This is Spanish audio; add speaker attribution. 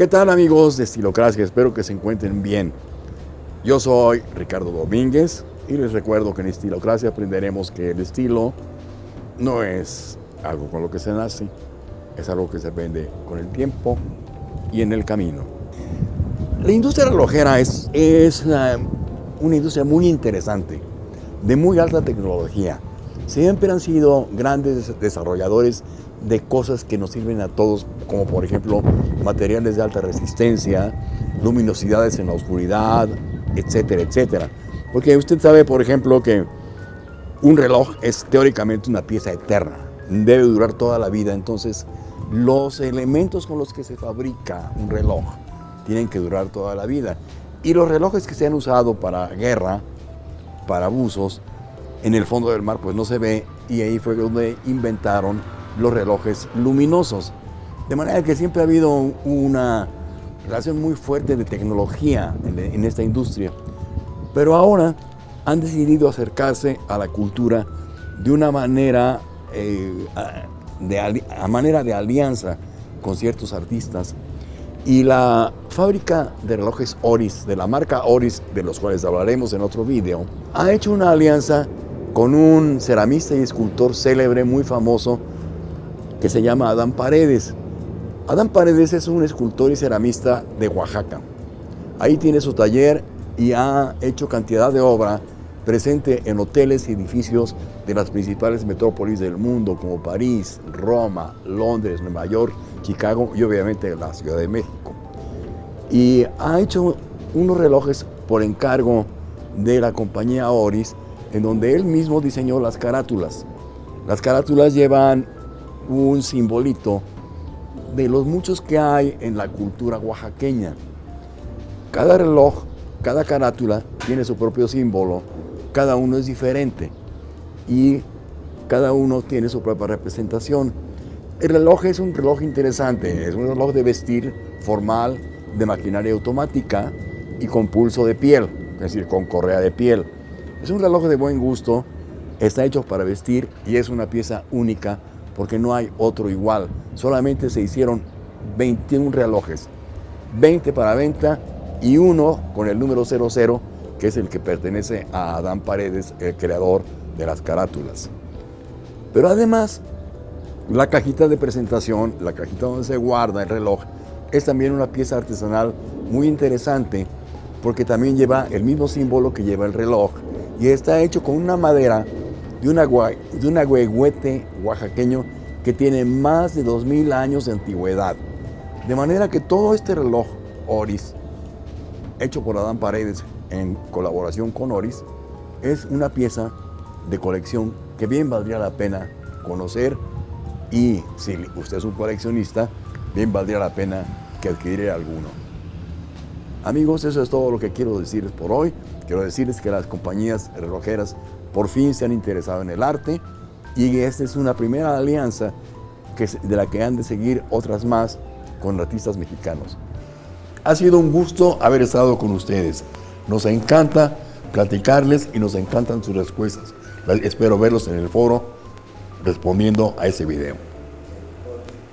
Speaker 1: ¿Qué tal amigos de Estilocracia? Espero que se encuentren bien. Yo soy Ricardo Domínguez y les recuerdo que en Estilocracia aprenderemos que el estilo no es algo con lo que se nace, es algo que se aprende con el tiempo y en el camino. La industria relojera es, es una, una industria muy interesante, de muy alta tecnología. Siempre han sido grandes desarrolladores de cosas que nos sirven a todos, como por ejemplo materiales de alta resistencia, luminosidades en la oscuridad, etcétera, etcétera. Porque usted sabe, por ejemplo, que un reloj es teóricamente una pieza eterna, debe durar toda la vida, entonces los elementos con los que se fabrica un reloj tienen que durar toda la vida. Y los relojes que se han usado para guerra, para abusos, en el fondo del mar pues no se ve y ahí fue donde inventaron los relojes luminosos. De manera que siempre ha habido una relación muy fuerte de tecnología en, esta industria. Pero ahora han decidido acercarse a la cultura de una manera, eh, de, a manera de alianza con ciertos artistas. Y la fábrica de relojes Oris, de la marca Oris, de los cuales hablaremos en otro video, ha hecho una alianza con un ceramista y escultor célebre muy famoso que se llama Adán Paredes. Adán Paredes es un escultor y ceramista de Oaxaca. Ahí tiene su taller y ha hecho cantidad de obra presente en hoteles y edificios de las principales metrópolis del mundo como París, Roma, Londres, Nueva York, Chicago y obviamente la Ciudad de México. Y ha hecho unos relojes por encargo de la compañía Oris, en donde él mismo diseñó las carátulas. Las carátulas llevan un simbolito de los muchos que hay en la cultura oaxaqueña. Cada reloj, cada carátula tiene su propio símbolo, cada uno es diferente y cada uno tiene su propia representación. El reloj es un reloj interesante, es un reloj de vestir formal, de maquinaria automática y con pulso de piel, es decir, con correa de piel. Es un reloj de buen gusto, está hecho para vestir y es una pieza única porque no hay otro igual. Solamente se hicieron 21 relojes, 20 para venta y uno con el número 00, que es el que pertenece a Adán Paredes, el creador de las carátulas. Pero además, la cajita de presentación, la cajita donde se guarda el reloj, es también una pieza artesanal muy interesante porque también lleva el mismo símbolo que lleva el reloj y está hecho con una madera de, una, de un agüehuete oaxaqueño que tiene más de 2.000 años de antigüedad. De manera que todo este reloj Oris, hecho por Adán Paredes en colaboración con Oris, es una pieza de colección que bien valdría la pena conocer y si usted es un coleccionista, bien valdría la pena que adquiriera alguno. Amigos, eso es todo lo que quiero decirles por hoy. Quiero decirles que las compañías relojeras por fin se han interesado en el arte y esta es una primera alianza de la que han de seguir otras más con artistas mexicanos. Ha sido un gusto haber estado con ustedes. Nos encanta platicarles y nos encantan sus respuestas. Espero verlos en el foro respondiendo a ese video.